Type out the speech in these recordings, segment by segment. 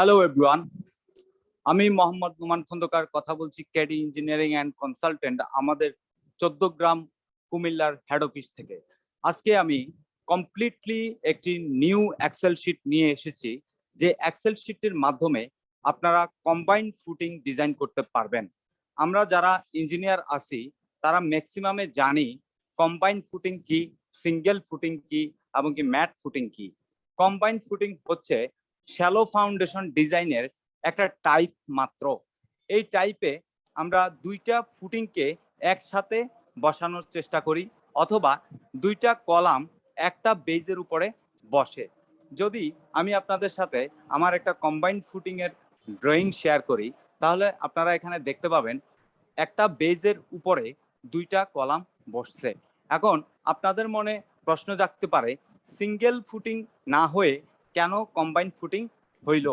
Hello everyone আমি মোহাম্মদ নুমান খন্দকার কথা বলছি ক্যাডি ইঞ্জিনিয়ারিং অ্যান্ড কনসালটেন্ট আমাদের চোদ্দ গ্রাম কুমিল্লার হেড অফিস থেকে। আজকে আমি কমপ্লিটলি একটি নিউ এক্সেল শিট নিয়ে এসেছি, যে এক্সেল শিটের মাধ্যমে আপনারা কম্বাইন ফুটিং ডিজাইন করতে পারবেন। আমরা যারা ইঞ্জিনিয়ার আছি, তারা ম্যাক্সিমামে জানি কম্বাইন ফুটিং কি সিঙ্গেল ফুটিং কি, এবং কি ম্যাট ফুটিং কি। কম্বাইন্ড ফুটিং হচ্ছে শ্যালো ফাউন্ডেশন ডিজাইনের একটা টাইপ মাত্র। এই টাইপে আমরা দুইটা ফুটিংকে একসাথে বসানোর চেষ্টা করি অথবা দুইটা কলাম একটা বেজের উপরে বসে। যদি আমি আপনাদের সাথে আমার একটা কম্বাইন্ড ফুটিংয়ের ড্রয়িং শেয়ার করি, তাহলে আপনারা এখানে দেখতে পাবেন একটা বেজের উপরে দুইটা কলাম বসছে। এখন আপনাদের মনে প্রশ্ন জাগতে পারে সিঙ্গেল ফুটিং না হয়ে কেন কম্বাইন ফুটিং হইল?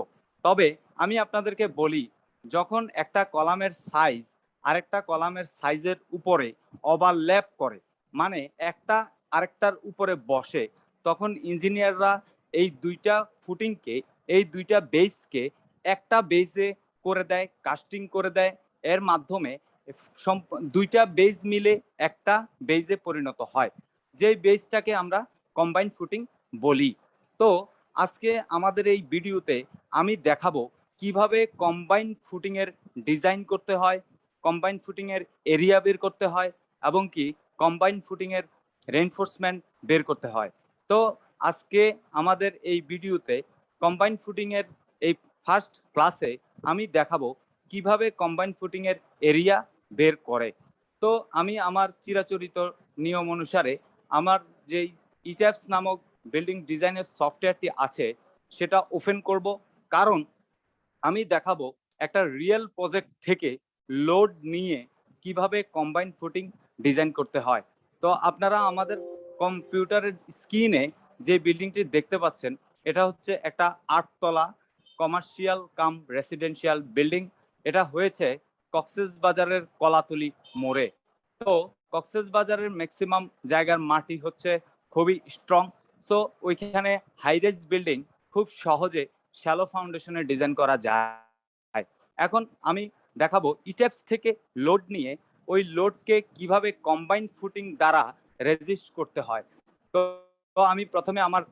তবে আমি আপনাদেরকে বলি, যখন একটা কলামের সাইজ আরেকটা কলামের সাইজের উপরে ওভারল্যাপ করে মানে একটা আরেকটার উপরে বসে, তখন ইঞ্জিনিয়াররা এই দুইটা ফুটিংকে এই দুইটা বেসকে একটা বেজে করে দেয় কাস্টিং করে দেয়। এর মাধ্যমে দুইটা বেজ মিলে একটা বেজে পরিণত হয়। যেই বেজটাকে আমরা কম্বাইন ফুটিং বলি। তো আজকে আমাদের এই ভিডিওতে আমি দেখাবো কীভাবে কম্বাইন ফুটিং এর ডিজাইন করতে হয় কম্বাইন ফুটিং এর এরিয়া বের করতে হয় এবং কি কম্বাইন ফুটিং এর রেনফোর্সমেন্ট বের করতে হয়। তো আজকে আমাদের এই ভিডিওতে কম্বাইন ফুটিং এর এই ফার্স্ট ক্লাসে আমি দেখাবো কীভাবে কম্বাইন ফুটিং এর এরিয়া বের করে। তো আমি আমার চিরাচরিত নিয়ম অনুসারে আমার যেই ইট্যাপস নামক বিল্ডিং ডিজাইনের সফটওয়্যারটি আছে, সেটা ওপেন করব। কারণ আমি দেখাবো একটা রিয়েল প্রজেক্ট থেকে লোড নিয়ে কীভাবে কম্বাইন ফুটিং ডিজাইন করতে হয়। তো আপনারা আমাদের কম্পিউটারের স্ক্রিনে যে বিল্ডিংটি দেখতে পাচ্ছেন, এটা হচ্ছে একটা আটতলা কমার্শিয়াল কাম রেসিডেন্সিয়াল বিল্ডিং এটা হয়েছে কক্সেস বাজারের কলাতলি মোড়ে। তো কক্সেস বাজারের ম্যাক্সিমাম জায়গার মাটি হচ্ছে খুবই স্ট্রং সো ওইখানে হাইরেজ বিল্ডিং খুব সহজে শ্যালো ফাউন্ডেশনে ডিজাইন করা যায়। এখন আমি দেখাবো ইটেপস থেকে লোড নিয়ে ওই লোডকে কীভাবে কম্বাইন ফুটিং দ্বারা রেজিস্ট করতে হয়। তো তো আমি প্রথমে আমার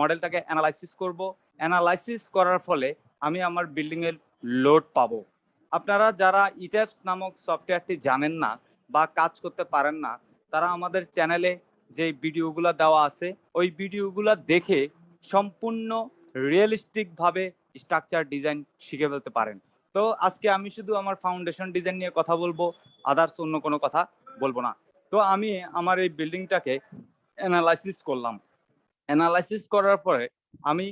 মডেলটাকে অ্যানালাইসিস করব। অ্যানালাইসিস করার ফলে আমি আমার বিল্ডিংয়ের লোড পাবো। আপনারা যারা ইটেপস নামক সফটওয়্যারটি জানেন না বা কাজ করতে পারেন না, তারা আমাদের চ্যানেলে যে ভিডিওগুলো দেওয়া আছে, ওই ভিডিওগুলো দেখে সম্পূর্ণ রিয়েলিস্টিক ভাবে স্ট্রাকচার ডিজাইন শিখে ফেলতে পারেন। তো আজকে আমি শুধু আমার ফাউন্ডেশন ডিজাইন নিয়ে কথা বলব আদার্স অন্য কোনো কথা বলব না। তো আমি আমার এই বিল্ডিংটাকে অ্যানালাইসিস করলাম। অ্যানালাইসিস করার পরে আমি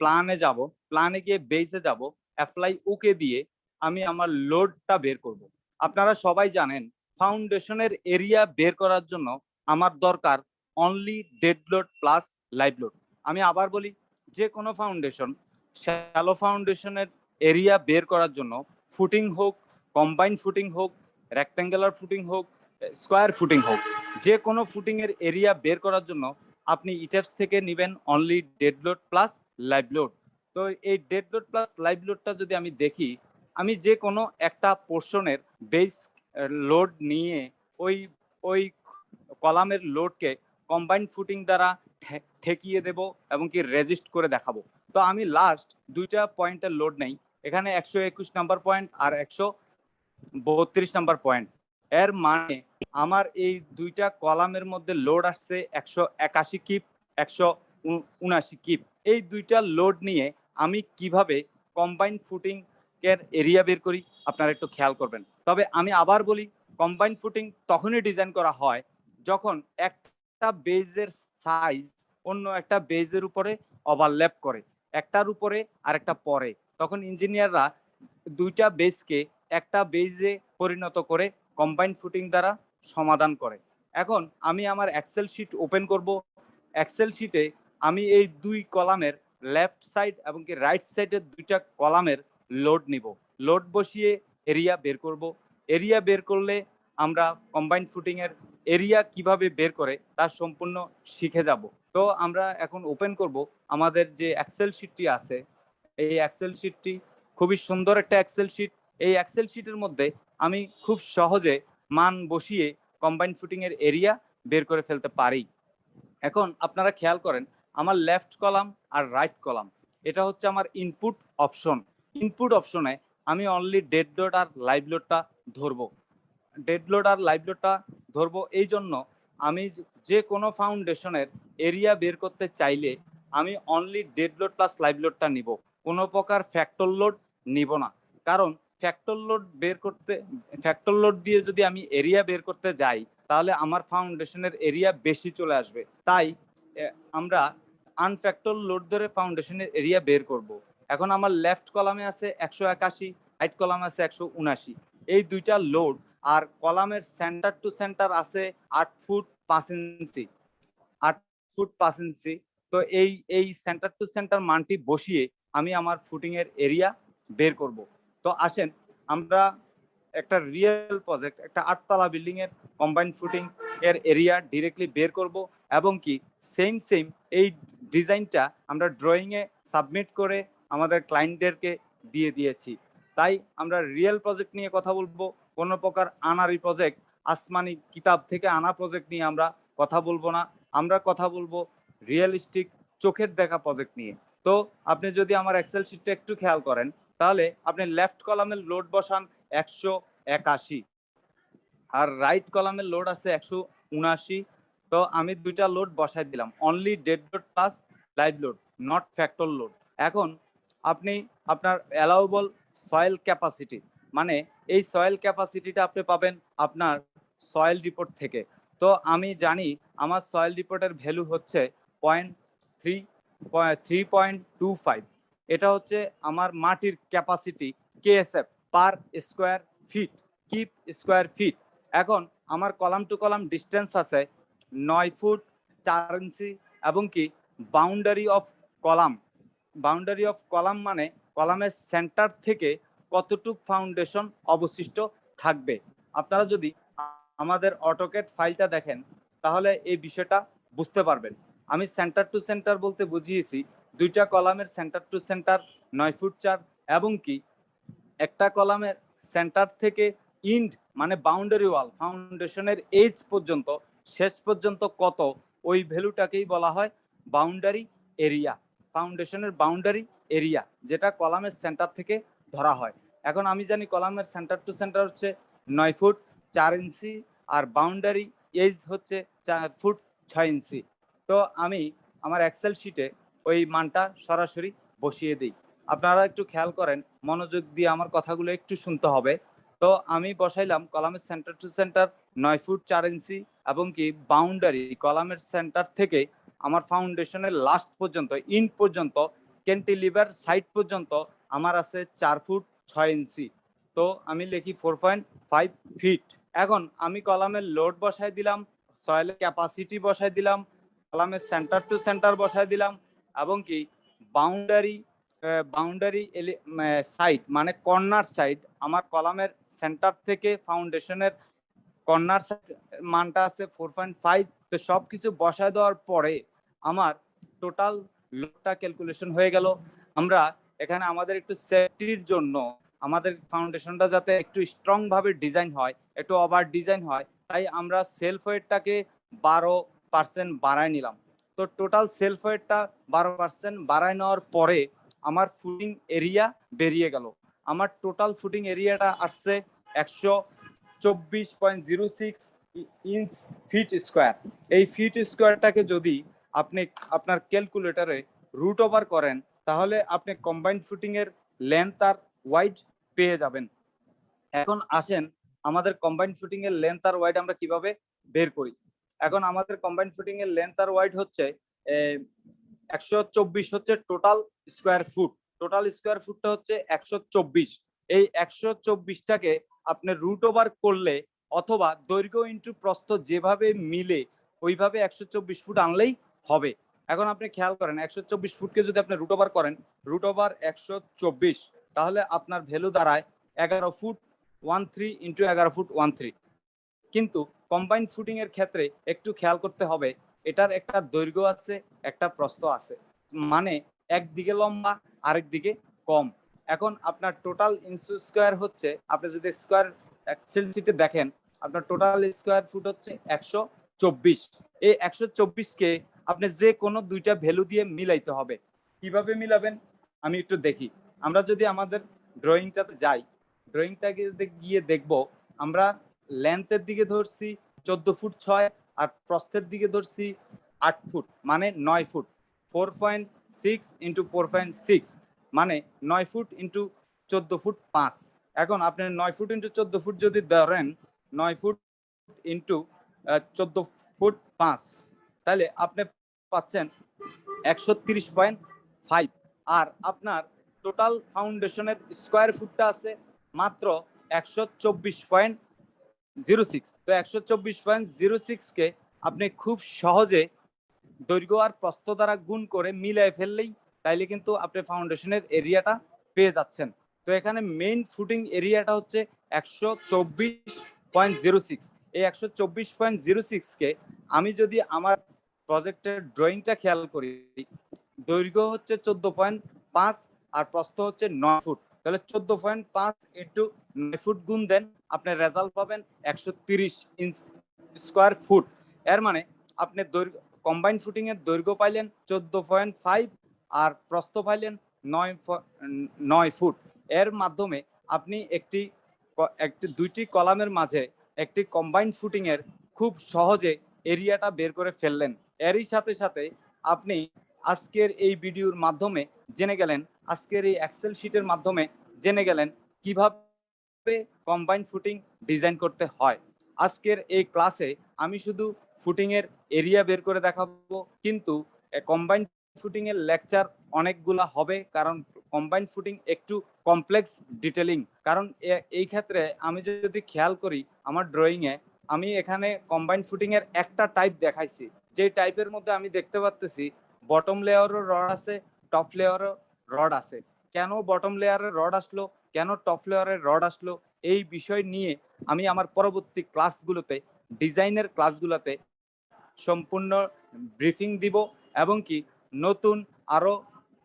প্ল্যানে যাব প্ল্যানে গিয়ে বেসে যাব অ্যাপ্লাই ওকে দিয়ে আমি আমার লোডটা বের করব। আপনারা সবাই জানেন ফাউন্ডেশনের এরিয়া বের করার জন্য আমার দরকার only dead load plus live load আমি আবার বলি, যে কোনো ফাউন্ডেশন শ্যালো ফাউন্ডেশনের এরিয়া বের করার জন্য ফুটিং হোক কম্বাইন ফুটিং হোক রেক্ট্যাঙ্গুলার ফুটিং হোক স্কোয়ার ফুটিং হোক, যে কোনো ফুটিং এর এরিয়া বের করার জন্য আপনি ইটেপস থেকে নেবেন only dead load plus live load তো এই ডেড লোড প্লাস লাইভ লোডটা যদি আমি দেখি, আমি যে কোনো একটা পোর্শনের বেস লোড নিয়ে ওই ওই কলামের লোডকে কম্বাইন্ড ফুটিং দ্বারা ঠেকিয়ে দেব এবং কি রেজিস্ট করে দেখাবো। তো আমি লাস্ট দুইটা পয়েন্টের লোড নেই। এখানে একশো একুশ নাম্বার পয়েন্ট আর একশো বত্রিশ নাম্বার পয়েন্ট। এর মানে আমার এই দুইটা কলামের মধ্যে লোড আসছে একশো একাশি কিপ একশো উনাশি কিপ এই দুইটা লোড নিয়ে আমি কীভাবে কম্বাইন ফুটিং এর এরিয়া বের করি? আপনারা একটু খেয়াল করবেন। তবে আমি আবার বলি কম্বাইন ফুটিং তখনই ডিজাইন করা হয় যখন একটা বেজের সাইজ অন্য একটা বেজের উপরে ওভারল্যাপ করে, একটার উপরে আর একটা পরে, তখন ইঞ্জিনিয়াররা দুইটা বেজকে একটা বেজে পরিণত করে কম্বাইন ফুটিং দ্বারা সমাধান করে। এখন আমি আমার এক্সেল শিট ওপেন করব। এক্সেল শিটে আমি এই দুই কলামের লেফট সাইড এবং কি রাইট সাইডের দুইটা কলামের লোড নিব। লোড বসিয়ে এরিয়া বের করব। এরিয়া বের করলে আমরা কম্বাইন ফুটিং এর এরিয়া কীভাবে বের করে তার সম্পূর্ণ শিখে যাব। তো আমরা এখন ওপেন করব। আমাদের যে এক্সেল শিটটি আছে, এই এক্সেল শিটটি খুবই সুন্দর একটা এক্সেল শিট এই এক্সেল শিটের মধ্যে আমি খুব সহজে মান বসিয়ে কম্বাইন্ড ফুটিং এর এরিয়া বের করে ফেলতে পারি। এখন আপনারা খেয়াল করেন, আমার লেফট কলাম আর রাইট কলাম এটা হচ্ছে আমার ইনপুট অপশন ইনপুট অপশনে আমি অনলি ডেড লোড আর লাইভ লোডটা ধরবো। ডেড লোড আর লাইভ লোডটা ধরবো। এই জন্য আমি যে- কোনো ফাউন্ডেশনের এরিয়া বের করতে চাইলে আমি only dead load plus live লোডটা নিব। কোনো প্রকার ফ্যাক্টর লোড নিব না। কারণ ফ্যাক্টর লোড বের করতে ফ্যাক্টর লোড দিয়ে যদি আমি এরিয়া বের করতে যাই, তাহলে আমার ফাউন্ডেশনের এরিয়া বেশি চলে আসবে। তাই আমরা আনফ্যাক্টর লোড ধরে ফাউন্ডেশনের এরিয়া বের করব। এখন আমার লেফট কলামে আছে একশো একাশি রাইট কলামে আছে একশো উনাশি এই দুইটা লোড আর কলামের সেন্টার টু সেন্টার আছে আট ফুট পাঁচ ইঞ্চি। আট ফুট পাঁচ ইঞ্চি। তো এই এই সেন্টার টু সেন্টার মানটি বসিয়ে আমি আমার ফুটিং এর এরিয়া বের করব। তো আসেন, আমরা একটা রিয়েল প্রজেক্ট একটা আটতলা বিল্ডিং এর কম্বাইন ফুটিং এর এরিয়া ডিরেক্টলি বের করব এবং কি সেম সেম এই ডিজাইনটা আমরা ড্রয়িং এ সাবমিট করে আমাদের ক্লায়েন্টদেরকে দিয়ে দিয়েছি। তাই আমরা রিয়েল প্রজেক্ট নিয়ে কথা বলব। কোনো প্রকার আনারি প্রজেক্ট আসমানি কিতাব থেকে আনা প্রজেক্ট নিয়ে আমরা কথা বলব না। আমরা কথা বলব রিয়েলিস্টিক চোখের দেখা প্রজেক্ট নিয়ে। তো আপনি যদি আমার এক্সেল শিটটা একটু খেয়াল করেন, তাহলে আপনি লেফট কলামের লোড বসান একশো একাশি। আর রাইট কলামের লোড আছে একশো উনাশি। তো আমি দুইটা লোড বসাই দিলাম। Only dead load plus live load not factor load এখন আপনি আপনার অ্যালাউবল সয়েল ক্যাপাসিটি মানে এই সয়েল ক্যাপাসিটিটা আপনি পাবেন আপনার সয়েল রিপোর্ট থেকে। তো আমি জানি আমার সয়েল রিপোর্টের ভ্যালু হচ্ছে point three three point two five এটা হচ্ছে আমার মাটির capacity KSF per square feet kip square feet এখন আমার কলাম টু কলাম ডিস্টেন্স আছে নয় ফুট চার ইঞ্চি এবং কি boundary of column boundary of column মানে কলামের সেন্টার থেকে কতটুক ফাউন্ডেশন অবশিষ্ট থাকবে? আপনারা যদি আমাদের অটোকেট ফাইলটা দেখেন, তাহলে এই বিষয়টা বুঝতে পারবেন। আমি সেন্টার টু সেন্টার বলতে বুঝিয়েছি, দুইটা কলামের সেন্টার টু সেন্টার, নয় ফুট চার, এবং কি একটা কলামের সেন্টার থেকে ইন্ড মানে বাউন্ডারি ওয়াল, ফাউন্ডেশনের এজ পর্যন্ত, শেষ পর্যন্ত কত, ওই ভ্যালুটাকেই বলা হয় বাউন্ডারি এরিয়া। ফাউন্ডেশনের বাউন্ডারি এরিয়া যেটা কলামের সেন্টার থেকে ধরা হয়। এখন আমি জানি কলামের সেন্টার টু সেন্টার হচ্ছে নয় ফুট চার ইঞ্চি আর বাউন্ডারি এজ হচ্ছে চার ফুট ছয় ইঞ্চি তো আমি আমার এক্সেল শিটে ওই মানটা সরাসরি বসিয়ে দিই। আপনারা একটু খেয়াল করেন, মনোযোগ দিয়ে আমার কথাগুলো একটু শুনতে হবে। তো আমি বসাইলাম কলামের সেন্টার টু সেন্টার নয় ফুট চার ইঞ্চি এবং কি বাউন্ডারি কলামের সেন্টার থেকে আমার ফাউন্ডেশনের লাস্ট পর্যন্ত ইন পর্যন্ত ক্যান্টিলিভার সাইড পর্যন্ত আমার আছে চার ফুট ছয় ইঞ্চি। তো আমি লিখি ফোর পয়েন্ট ফাইভ ফিট এখন আমি কলামের লোড বসাই দিলাম সয়েলের ক্যাপাসিটি বসাই দিলাম কলামের সেন্টার টু সেন্টার বসাই দিলাম, এবং কি বাউন্ডারি বাউন্ডারি সাইড মানে কর্নার সাইড আমার কলামের সেন্টার থেকে ফাউন্ডেশনের কর্নার সাইড মানটা আছে ফোর পয়েন্ট ফাইভ তো সব কিছু বসায় দেওয়ার পরে আমার টোটাল লোডটা ক্যালকুলেশন হয়ে গেল। আমরা এখানে আমাদের একটু সেফটির জন্য আমাদের ফাউন্ডেশনটা যাতে একটু স্ট্রং ভাবে ডিজাইন হয়, একটু ওভার ডিজাইন হয়, তাই আমরা সেলফ ওয়েটটাকে বারো পার্সেন্ট বাড়ায় নিলাম। তো টোটাল সেলফ ওয়েটটা বারো পার্সেন্ট বাড়ায় নেওয়ার পরে আমার ফুটিং এরিয়া বেরিয়ে গেল। আমার টোটাল ফুটিং এরিয়াটা আসছে একশো চব্বিশ point zero six inch feet square এই ফিট স্কোয়ারটাকে যদি আপনি আপনার ক্যালকুলেটরে রুট ওভার করেন, তাহলে আপনি কম্বাইন্ড ফুটিং এর লেন্থ আর ওয়াইড পেয়ে যাবেন। এখন আসেন, আমাদের কম্বাইন্ড ফুটিং এর লেন্থ আর ওয়াইড আমরা কীভাবে বের করি? এখন আমাদের কম্বাইন্ড ফুটিং এর লেন্থ আর ওয়াইড হচ্ছে একশো চব্বিশ হচ্ছে total square foot total square ফুটটা হচ্ছে একশো চব্বিশ। এই একশো চব্বিশটাকে আপনি রুট ওভার করলে অথবা দৈর্ঘ্য ইন্টু প্রস্থ যেভাবে মিলে, ওইভাবে একশো চব্বিশ ফুট আনলেই হবে। এখন আপনি খেয়াল করেন, একশো চব্বিশ ফুটকে যদি আপনি রুট ওভার করেন রুট ওভার একশো চব্বিশ, তাহলে আপনার ভ্যালু দাঁড়ায় এগারো ফুট ওয়ান থ্রি ইন্টু এগারো ফুট ওয়ান থ্রি কিন্তু কম্বাইন্ড ফুটিং এর ক্ষেত্রে একটু খেয়াল করতে হবে, এটার একটা দৈর্ঘ্য আছে, একটা প্রস্থ আছে। মানে একদিকে লম্বা আরেক দিকে কম। এখন আপনার টোটাল ইঞ্চু স্কোয়ার হচ্ছে, আপনি যদি স্কোয়ার এক্সেল সিটে দেখেন, আপনার টোটাল স্কোয়ার ফুট হচ্ছে একশো চব্বিশ। এই একশো চব্বিশকে আপনি যে কোনো দুইটা ভ্যালু দিয়ে মিলাইতে হবে। কীভাবে মিলাবেন? আমি একটু দেখি। আমরা যদি আমাদের ড্রয়িংটাতে যাই ড্রয়িংটাকে গিয়ে দেখব, আমরা লেন্থের দিকে ধরছি চোদ্দ ফুট ছয়, আর প্রস্থের দিকে ধরছি আট ফুট মানে নয় foot. Four point six into four point six মানে নয় ফুট ইন্টু চোদ্দ ফুট পাঁচ। এখন আপনি নয় ফুট ইন্টু চোদ্দ ফুট যদি ধরেন, নয় ফুট ইন্টু চোদ্দ ফুট পাঁচ তাহলে আপনি পাচ্ছেন একশো তিরিশ পয়েন্ট ফাইভ। আর আপনার টোটাল ফাউন্ডেশনের স্কোয়ার ফুটটা আছে মাত্র একশো চব্বিশ পয়েন্ট জিরো সিক্স। তো একশো চব্বিশ পয়েন্ট জিরো সিক্সকে আপনি খুব সহজে দৈর্ঘ্য আর প্রস্থ দ্বারা গুণ করে মিলিয়ে ফেললেই তাইলে কিন্তু আপনি ফাউন্ডেশনের এরিয়াটা পেয়ে যাচ্ছেন। তো এখানে মেইন ফুটিং এরিয়াটা হচ্ছে একশো চব্বিশ পয়েন্ট জিরো সিক্স। এই একশো চব্বিশ পয়েন্ট জিরো সিক্সকে আমি যদি আমার প্রজেক্টের ড্রয়িংটা খেয়াল করি। দৈর্ঘ্য হচ্ছে চোদ্দ পয়েন্ট পাঁচ আর প্রস্থ হচ্ছে নয় ফুট। তাহলে চোদ্দ পয়েন্ট পাঁচ ইন্টু নয় ফুট গুণ দেন আপনার রেজাল্ট পাবেন একশো তিরিশ ইঞ্চ স্কোয়ার ফুট। এর মানে আপনি দৈর্ঘ্য, কম্বাইন ফুটিং এর দৈর্ঘ্য পাইলেন চোদ্দ পয়েন্ট ফাইভ আর প্রস্থ পাইলেন নয় নয় ফুট। এর মাধ্যমে আপনি একটি একটি, দুইটি কলামের মাঝে একটি কম্বাইন ফুটিং এর খুব সহজে এরিয়াটা বের করে ফেললেন। এরই সাথে সাথে আপনি আজকের এই ভিডিওর মাধ্যমে জেনে গেলেন, আজকের এই এক্সেল শিটের মাধ্যমে জেনে গেলেন কীভাবে কম্বাইন ফুটিং ডিজাইন করতে হয়। আজকের এই ক্লাসে আমি শুধু ফুটিংয়ের এরিয়া বের করে দেখাবো, কিন্তু কম্বাইন ফুটিংয়ের লেকচার অনেকগুলা হবে, কারণ কম্বাইন ফুটিং একটু কমপ্লেক্স ডিটেলিং কারণ এই ক্ষেত্রে আমি যদি খেয়াল করি, আমার ড্রয়িংয়ে আমি এখানে কম্বাইন ফুটিংয়ের একটা টাইপ দেখাইছি। যে টাইপের মধ্যে আমি দেখতে পাচ্তেছি বটম লেয়ারও রড আছে টপ লেয়ারও রড আছে। কেন বটম লেয়ারের রড আসলো? কেন টপ লেয়ারের রড আসলো? এই বিষয় নিয়ে আমি আমার পরবর্তী ক্লাসগুলোতে ডিজাইনের ক্লাসগুলোতে সম্পূর্ণ ব্রিফিং দিব এবং কি নতুন আরও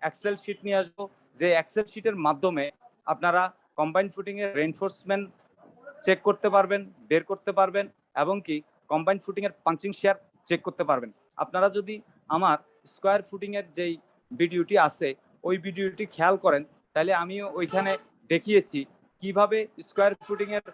এক্সেল শিট নিয়ে আসব, যে এক্সেল শিটের মাধ্যমে আপনারা কম্বাইন ফুটিং এর রেনফোর্সমেন্ট চেক করতে পারবেন, বের করতে পারবেন এবং কি কম্বাইন ফুটিং এর পাঞ্চিং শেয়ার চেক করতে পারবেন। আপনারা যদি আমার স্কোয়ার ফুটিং এর যেই ভিডিওটি আছে, ওই ভিডিওটি খেয়াল করেন, তাহলে আমিও ওইখানে দেখিয়েছি কীভাবে স্কোয়ার ফুটিং এর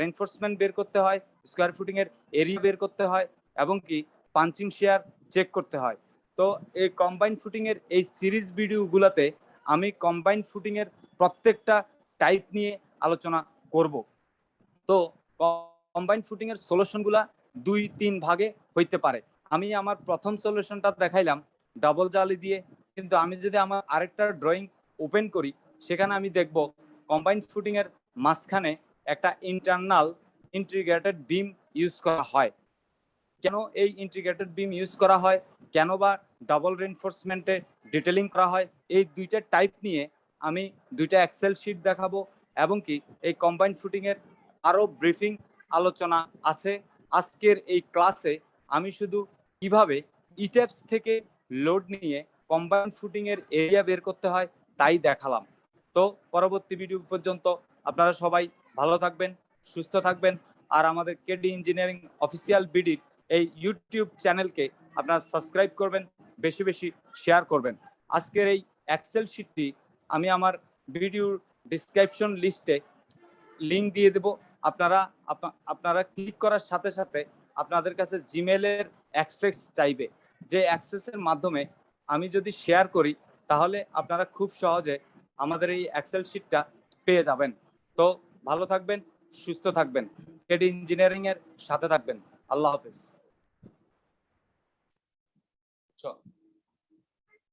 রেনফোর্সমেন্ট বের করতে হয় স্কোয়ার ফুটিং এর এরিয়া বের করতে হয়, এবং কি পাঞ্চিং শেয়ার চেক করতে হয়। তো এই কম্বাইন ফুটিং এর এই সিরিজ ভিডিওগুলোতে আমি কম্বাইন ফুটিং এর প্রত্যেকটা টাইপ নিয়ে আলোচনা করব। তো কম্বাইন ফুটিং এর সলিউশনগুলা দুই, তিন ভাগে হইতে পারে। আমি আমার প্রথম সলিউশনটা দেখাইলাম ডাবল জালি দিয়ে। কিন্তু আমি যদি আমার আরেকটা ড্রয়িং ওপেন করি, সেখানে আমি দেখব কম্বাইন্ড এর মাঝখানে একটা ইন্টারনাল ইন্টিগ্রেটেড বিম ইউজ করা হয়। কেন এই ইন্টিগ্রেটেড বিম ইউজ করা হয়? কেন বা ডাবল রেনফোর্সমেন্টে ডিটেলিং করা হয়? এই দুইটা টাইপ নিয়ে আমি দুইটা এক্সেল শিট দেখাবো এবং কি এই কম্বাইন্ড এর আরও ব্রিফিং আলোচনা আছে। আজকের এই ক্লাসে আমি শুধু কীভাবে ইটেপস থেকে লোড নিয়ে কম্বাইন ফুটিং এর এরিয়া বের করতে হয় তাই দেখালাম। তো পরবর্তী ভিডিও পর্যন্ত আপনারা সবাই ভালো থাকবেন, সুস্থ থাকবেন আর আমাদের কেডি ইঞ্জিনিয়ারিং অফিসিয়াল বিডির এই ইউটিউব চ্যানেলকে আপনারা সাবস্ক্রাইব করবেন, বেশি বেশি শেয়ার করবেন। আজকের এই এক্সেল শিটটি আমি আমার ভিডিওর ডিসক্রিপশন লিস্টে লিঙ্ক দিয়ে দেব। আপনারা আপনারা ক্লিক করার সাথে সাথে আপনাদের কাছে জিমেলের অ্যাক্সেস চাইবে। যে অ্যাক্সেসের মাধ্যমে আমি যদি শেয়ার করি, তাহলে আপনারা খুব সহজে আমাদের এই এক্সেল শিটটা পেয়ে যাবেন। তো ভালো থাকবেন, সুস্থ থাকবেন। কেডি ইঞ্জিনিয়ারিং এর সাথে থাকবেন। আল্লাহ হাফেজ।